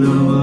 now